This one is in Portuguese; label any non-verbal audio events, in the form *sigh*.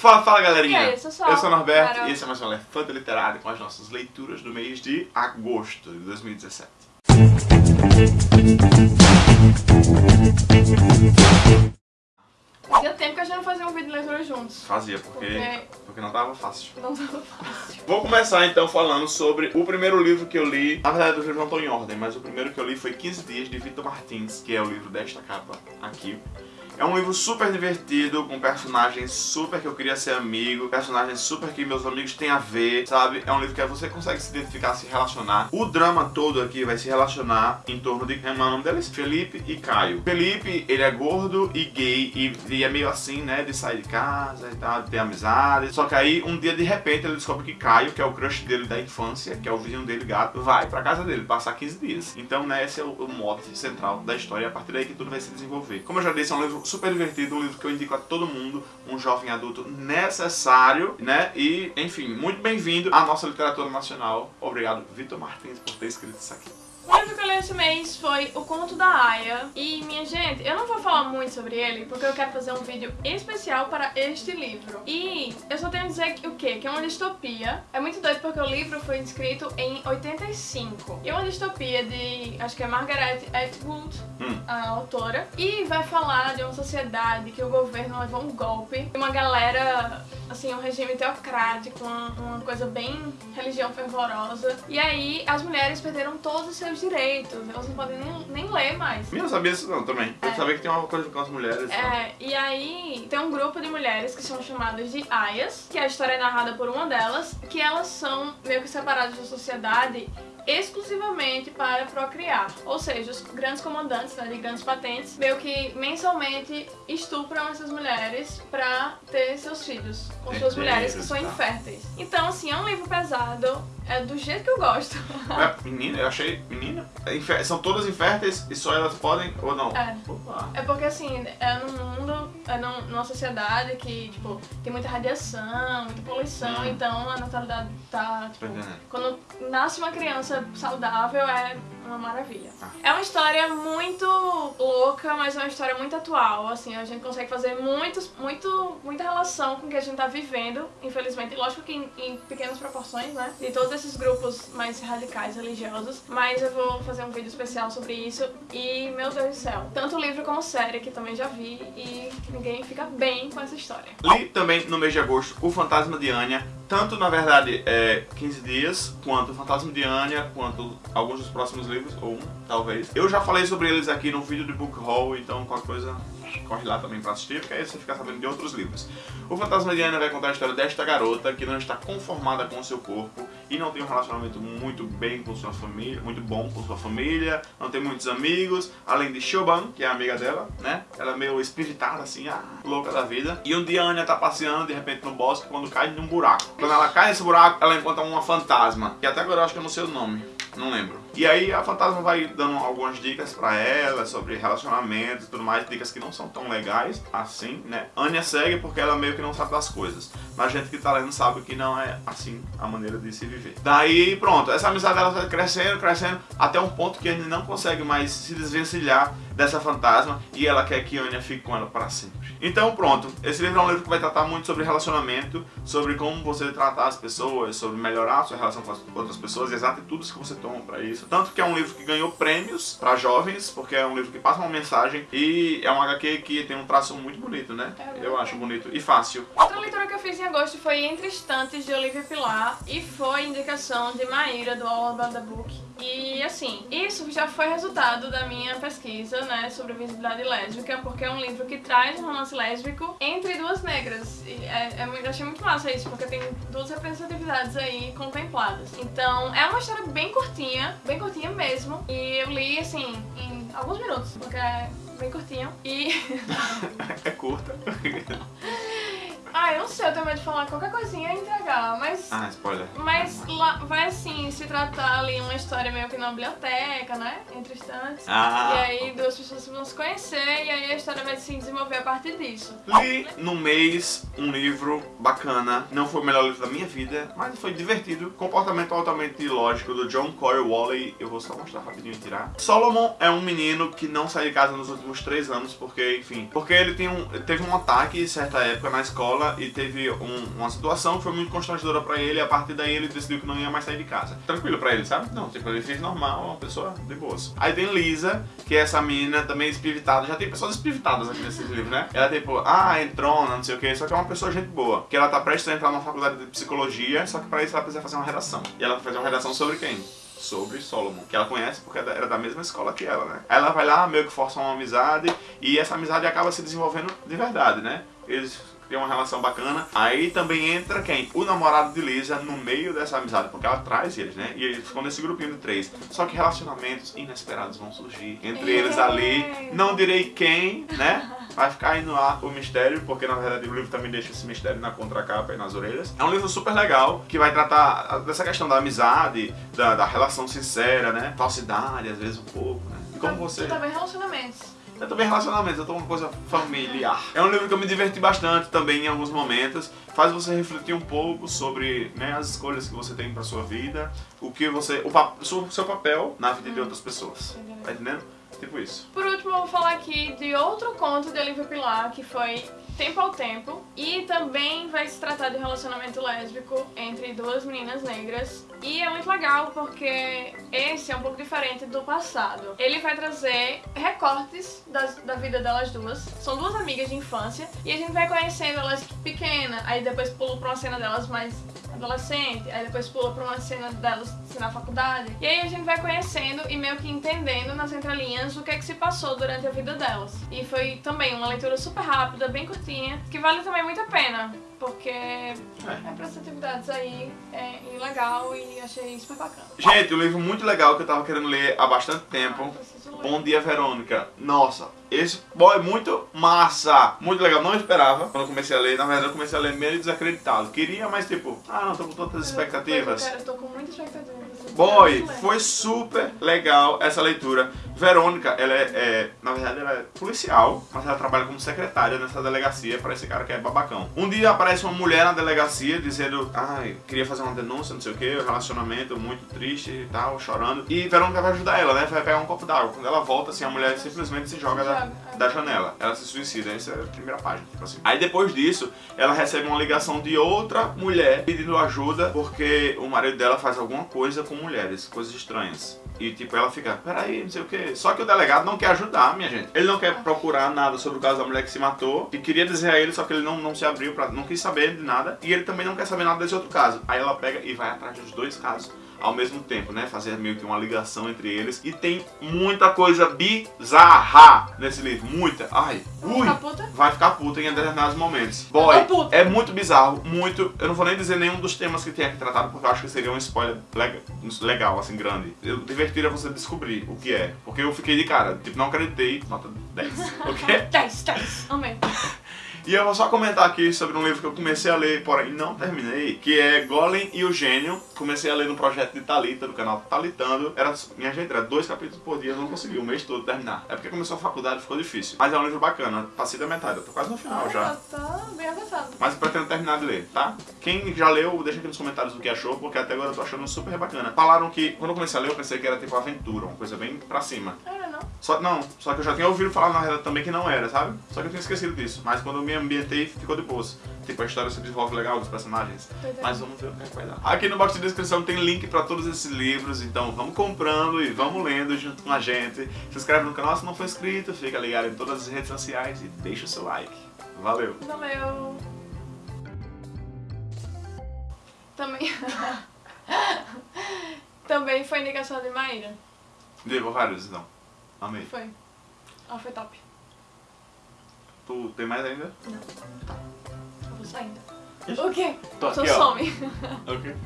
Fala, fala galerinha! E aí, eu sou o Norberto e esse é mais um Elefante Literário com as nossas leituras do mês de agosto de 2017. Fazia tempo que a gente não fazia um vídeo de leitura juntos. Fazia, porque, Porque- porque não tava fácil. Não tava fácil. Vou começar então falando sobre o primeiro livro que eu li. Na verdade, os livros não estão em ordem, mas o primeiro que eu li foi 15 Dias de Vitor Martins, que é o livro desta capa aqui. É um livro super divertido, com personagens super que eu queria ser amigo, personagens super que meus amigos têm a ver, sabe? É um livro que você consegue se identificar, se relacionar. O drama todo aqui vai se relacionar em torno de. Como é o nome deles? Felipe e Caio. Felipe, ele é gordo e gay, e, e é meio assim, né? De sair de casa e tal, de ter amizade. Só que aí, um dia de repente, ele descobre que Caio, que é o crush dele da infância, que é o vizinho dele gato, vai pra casa dele passar 15 dias. Então, né, esse é o, o mote central da história, a partir daí que tudo vai se desenvolver. Como eu já disse, é um livro super divertido, um livro que eu indico a todo mundo, um jovem adulto necessário, né? E, enfim, muito bem-vindo à nossa literatura nacional. Obrigado, Vitor Martins, por ter escrito isso aqui. O livro que eu li esse mês foi O Conto da Aya. E, minha gente, eu não vou falar muito sobre ele, porque eu quero fazer um vídeo especial para este livro. E eu só tenho a dizer que, o quê? Que é uma distopia. É muito doido porque o livro foi escrito em 85. E é uma distopia de, acho que é Margaret Atwood, Hum. a autora. E vai falar de uma sociedade que o governo levou um golpe. E uma galera, assim, um regime teocrático, uma, uma coisa bem religião fervorosa. E aí as mulheres perderam todos os seus direitos. Elas não podem nem, nem ler mais. Eu não sabia isso não também. Eu É. sabia que tem uma coisa com as mulheres. né? É, e aí tem um grupo de mulheres que são chamadas de aias, que a história é narrada por uma delas, que elas são meio que separadas da sociedade exclusivamente para procriar. Ou seja, os grandes comandantes né, de grandes patentes meio que mensalmente estupram essas mulheres pra ter seus filhos com suas mulheres que são inférteis. Então, assim, é um livro pesado, é do jeito que eu gosto. É, menina, eu achei. Menina? É São todas inférteis e só elas podem ou não? É. Opa. É porque assim, é num mundo, é num- numa sociedade que, tipo, tem muita radiação, muita poluição, Hum. então a natalidade tá, tipo, Tô entendendo. quando nasce uma criança saudável é uma maravilha. Ah. É uma história muito louca, mas é uma história muito atual, assim, a gente consegue fazer muitos, muito, muita relação com o que a gente tá vivendo, infelizmente, lógico que em, em pequenas proporções, né, de todos esses grupos mais radicais religiosos, mas eu vou fazer um vídeo especial sobre isso e, meu Deus do céu, tanto livro como série, que também já vi, e ninguém fica bem com essa história. Li também no mês de agosto O Fantasma de Anya, tanto na verdade é 15 dias, quanto Fantasma de Anya, quanto alguns dos próximos livros, ou um, talvez. Eu já falei sobre eles aqui no vídeo de Book Haul, então qualquer coisa corre lá também pra assistir, porque aí você fica sabendo de outros livros. O Fantasma de Anya vai contar a história desta garota que não está conformada com o seu corpo e não tem um relacionamento muito bem com sua família, muito bom com sua família, não tem muitos amigos, além de Shoban, que é amiga dela, né? Ela é meio espiritada, assim, ah, louca da vida. E um dia a Anya tá passeando, de repente, no bosque, quando cai num buraco. Quando ela cai nesse buraco, ela encontra uma fantasma, que até agora eu acho que eu não sei o nome. Não lembro. E aí a fantasma vai dando algumas dicas pra ela sobre relacionamentos e tudo mais, dicas que não são tão legais assim, né? Anya segue porque ela meio que não sabe das coisas. Mas a gente que tá lendo sabe que não é assim a maneira de se viver. Daí pronto, essa amizade dela vai crescendo, crescendo, até um ponto que a gente não consegue mais se desvencilhar dessa fantasma e ela quer que Anya fique com ela para sempre. Então pronto, esse livro é um livro que vai tratar muito sobre relacionamento, sobre como você tratar as pessoas, sobre melhorar a sua relação com as outras pessoas e as atitudes que você toma para isso. Tanto que é um livro que ganhou prêmios para jovens, porque é um livro que passa uma mensagem e é um HQ que tem um traço muito bonito, né? É, Eu muito acho bonito e fácil. Leitura que eu fiz em agosto foi Entre Estantes, de Olivia Pilar, e foi indicação de Maíra, do All About the Book. E assim, isso já foi resultado da minha pesquisa, né, sobre visibilidade lésbica, porque é um livro que traz um romance lésbico entre duas negras. E é, é muito- eu achei muito massa isso, porque tem duas representatividades aí contempladas. Então, é uma história bem curtinha, bem curtinha mesmo, e eu li, assim, em alguns minutos, porque é bem curtinho. E *laughs* é curta. *laughs* Ah, eu não sei, eu tenho medo de falar qualquer coisinha e entregar, mas. ah, spoiler. Mas lá vai assim se tratar ali uma história meio que na biblioteca, né? Entre estantes. Ah, e aí duas pessoas vão se conhecer e aí a história vai se desenvolver a partir disso. Li no mês um livro bacana, não foi o melhor livro da minha vida, mas foi divertido. Comportamento altamente lógico do John Corey Wally. Eu vou só mostrar rapidinho e tirar. Solomon é um menino que não saiu de casa nos últimos três anos, porque, enfim, porque ele tem um, teve um ataque em certa época na escola e ele teve um- uma situação que foi muito constrangedora pra ele, e a partir daí ele decidiu que não ia mais sair de casa. Tranquilo pra ele, sabe? Não, tipo, ele fez normal, uma pessoa de boas. Aí tem Lisa, que é essa menina também espivitada. Já tem pessoas espivitadas aqui nesse livro, né? Ela tipo, ah, entrona, não sei o que, só que é uma pessoa gente boa. Que ela tá prestes a entrar numa faculdade de psicologia, só que pra isso ela precisa fazer uma redação. E ela vai fazer uma redação sobre quem? Sobre Solomon, que ela conhece porque era da mesma escola que ela, né? Ela vai lá, meio que força uma amizade, e essa amizade acaba se desenvolvendo de verdade, né? Eles criam uma relação bacana. Aí também entra quem? O namorado de Lisa no meio dessa amizade, porque ela traz eles, né? E eles ficam nesse grupinho de três. Só que relacionamentos inesperados vão surgir entre eles ali. Não direi quem, né? Vai ficar aí no ar o mistério, porque na verdade o livro também deixa esse mistério na contracapa e nas orelhas. É um livro super legal, que vai tratar dessa questão da amizade, da, da relação sincera, né? Falsidade, às vezes um pouco, né? E como você... Também relacionamentos. É também relacionamentos, é toda uma coisa familiar. É um livro que eu me diverti bastante também em alguns momentos. Faz você refletir um pouco sobre né, as escolhas que você tem pra sua vida, o que você. o, seu, seu papel na vida de outras pessoas. Tá entendendo? Tipo isso. Por último, eu vou falar aqui de outro conto de Olivia Pilar, que foi Tempo ao Tempo. E também vai se tratar de um relacionamento lésbico entre duas meninas negras. E é muito legal porque esse é um pouco diferente do passado. Ele vai trazer recortes das- da vida delas duas. São duas amigas de infância. E a gente vai conhecendo elas pequena. Aí depois pula pra uma cena delas mais adolescente, aí depois pula pra uma cena delas na faculdade. E aí a gente vai conhecendo e meio que entendendo nas entrelinhas o que é que se passou durante a vida delas. E foi também uma leitura super rápida, bem curtinha, que vale também muito a pena, porque é representatividades aí é, legal e achei super bacana. Gente, um livro muito legal que eu tava querendo ler há bastante tempo. Ah. Bom dia, Verônica. Nossa, esse boy é muito massa. Muito legal. Não esperava quando eu comecei a ler. Na verdade, eu comecei a ler meio desacreditado. Queria, mas tipo, ah, não tô com tantas expectativas. Eu, quero, eu tô com muita expectativa. Boy, foi super legal essa leitura. Verônica, ela é, é- na verdade, ela é policial, mas ela trabalha como secretária nessa delegacia para esse cara que é babacão. Um dia aparece uma mulher na delegacia dizendo, ai, queria fazer uma denúncia, não sei o que, um relacionamento muito triste e tal, chorando. E Verônica vai ajudar ela, né? Vai pegar um copo d'água. Quando ela volta, assim, a mulher simplesmente se joga da, da janela. Ela se suicida, essa é a primeira página, tipo assim. Aí depois disso, ela recebe uma ligação de outra mulher pedindo ajuda porque o marido dela faz alguma coisa com mulheres, coisas estranhas. E tipo, ela fica, peraí, não sei o que. Só que o delegado não quer ajudar, minha gente. Ele não quer procurar nada sobre o caso da mulher que se matou. Que queria dizer a ele, só que ele não, não se abriu, pra, não quis saber de nada. E ele também não quer saber nada desse outro caso. Aí ela pega e vai atrás dos dois casos ao mesmo tempo, né? Fazer meio que uma ligação entre eles. E tem muita coisa bizarra nesse livro. Muita. Ai, ui. Vai ficar puta em determinados momentos. Boy, é muito bizarro, muito. Eu não vou nem dizer nenhum dos temas que tem aqui tratado, porque eu acho que seria um spoiler lega- legal, assim, grande. Eu divertir é você descobrir o que é. Porque eu fiquei de cara, tipo, não acreditei, nota 10. *laughs* O quê? 10, 10. Amém. E eu vou só comentar aqui sobre um livro que eu comecei a ler, porém não terminei, que é Golem e o Gênio. Comecei a ler no projeto de Talita, do canal Talitando. Era, minha gente, era dois capítulos por dia, eu não consegui o mês todo terminar. É porque começou a faculdade e ficou difícil. Mas é um livro bacana, passei da metade, eu tô quase no final já. Tá bem avançado. Mas eu pretendo terminar de ler, tá? Quem já leu, deixa aqui nos comentários o que achou, porque até agora eu tô achando super bacana. Falaram que, quando eu comecei a ler, eu pensei que era tipo aventura, uma coisa bem pra cima. Não. Só, não, só que eu já tinha ouvido falar na realidade também que não era, sabe? Só que eu tinha esquecido disso. Mas quando eu me ambientei, ficou de boas. Tipo, a história se desenvolve legal dos personagens. Entendendo. Mas vamos ver o que é que vai dar. Aqui no box de descrição tem link pra todos esses livros, então vamos comprando e vamos lendo junto com a gente. Se inscreve no canal se não for inscrito, fica ligado em todas as redes sociais e deixa o seu like. Valeu! Valeu. Também. *laughs* Também foi indicação de Maíra. Devo vários, então. Amei. Foi. Ela foi top. Tu tem mais ainda? Eu vou saindo. O quê? Tô aqui, ó. some. Ok.